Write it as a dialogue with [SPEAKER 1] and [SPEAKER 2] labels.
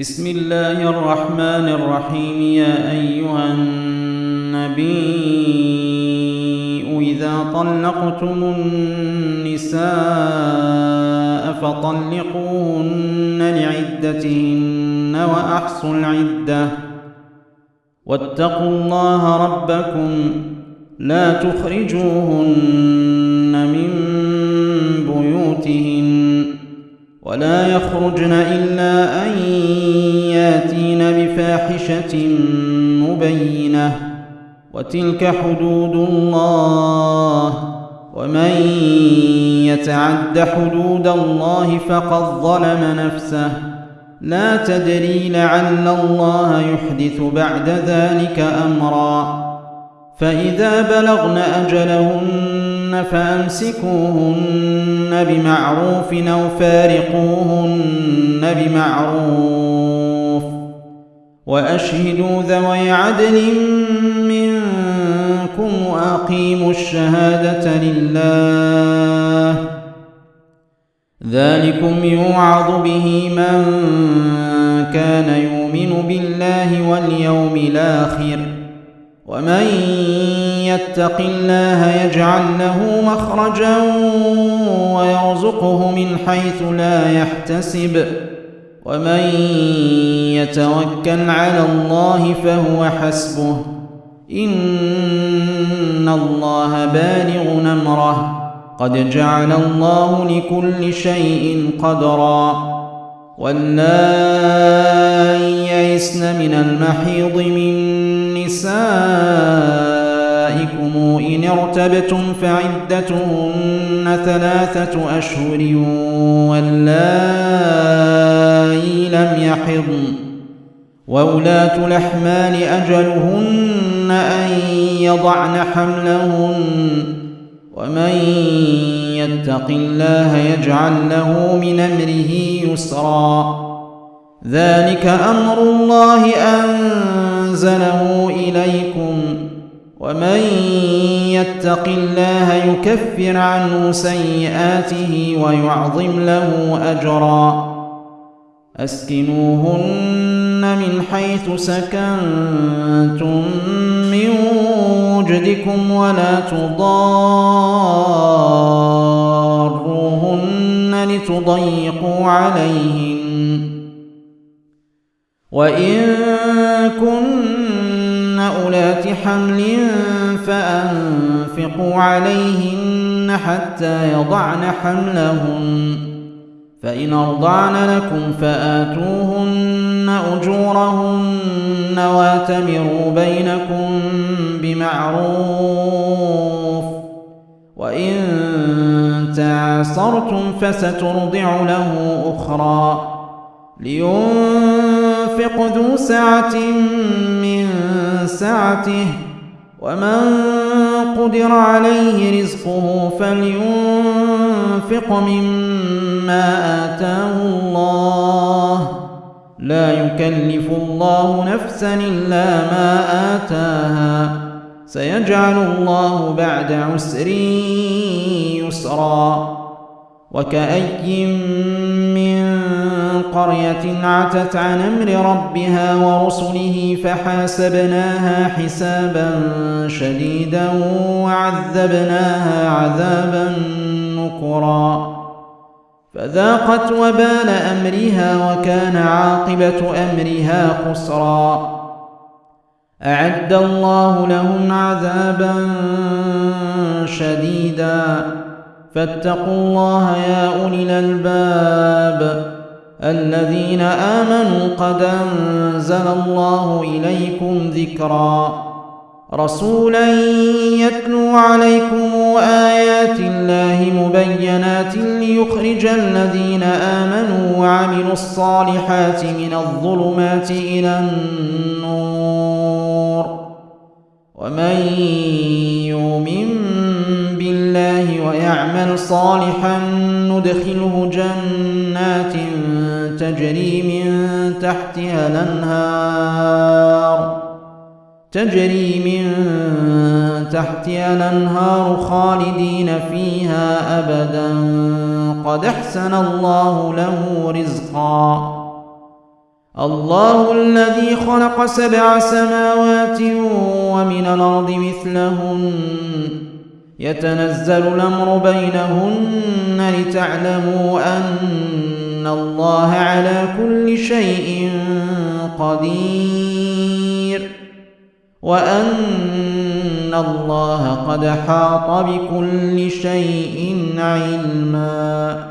[SPEAKER 1] بسم الله الرحمن الرحيم يا أيها النبي إذا طلقتم النساء فطلقوهن لعدتهن وأحصوا العدة واتقوا الله ربكم لا تخرجوهن من ولا يخرجن إلا أن ياتين بفاحشة مبينة وتلك حدود الله ومن يتعد حدود الله فقد ظلم نفسه لا تدري لعل الله يحدث بعد ذلك أمرًا فإذا بلغن أجلهن فأمسكوهن بمعروف أو فارقوهن بمعروف وأشهدوا ذوي عدل منكم وأقيموا الشهادة لله ذلكم يوعظ به من كان يؤمن بالله واليوم الآخر ومن يتق الله يجعل له مخرجا ويرزقه من حيث لا يحتسب ومن يتوكل على الله فهو حسبه إن الله بالغ نمره قد جعل الله لكل شيء قدرا والنائي يئسن من المحيض من نسائكم إن ارتبتم فعدتهن ثلاثة أشهر واللائي لم يحضن وولاة الأحمال أجلهن أن يضعن حملهن ومن يتق الله يجعل له من أمره يسرا ذلك أمر الله أن أنزله إليكم ومن يتق الله يكفر عنه سيئاته ويعظم له أجرا أسكنوهن من حيث سكنتم من وجدكم ولا تضاروهن لتضيقوا عليهم وإن كن أولات حمل فأنفقوا عليهن حتى يضعن حملهن فإن أرضعن لكم فآتوهن أجورهن واتمروا بينكم بمعروف وإن تعاصرتم فسترضع له أخرى لينفقوا ينفق ذو سعة من سعته ومن قدر عليه رزقه فلينفق مما آتاه الله لا يكلف الله نفسا إلا ما آتاها سيجعل الله بعد عسر يسرا وكأي من قرية عتت عن أمر ربها ورسله فحاسبناها حسابا شديدا وعذبناها عذابا نكرا فذاقت وبال أمرها وكان عاقبة أمرها خسرا أعد الله لهم عذابا شديدا فاتقوا الله يا أولي الألباب الذين آمنوا قد أنزل الله إليكم ذكرا رسولا يتلو عليكم آيات الله مبينات ليخرج الذين آمنوا وعملوا الصالحات من الظلمات إلى النور ومن صالحا ندخله جنات تجري من تحتها الأنهار تجري من تحتها الأنهار خالدين فيها أبدا قد أحسن الله له رزقا الله الذي خلق سبع سماوات ومن الأرض مثلهن يتنزل الأمر بينهن لتعلموا أن الله على كل شيء قدير وأن الله قد حاط بكل شيء علماً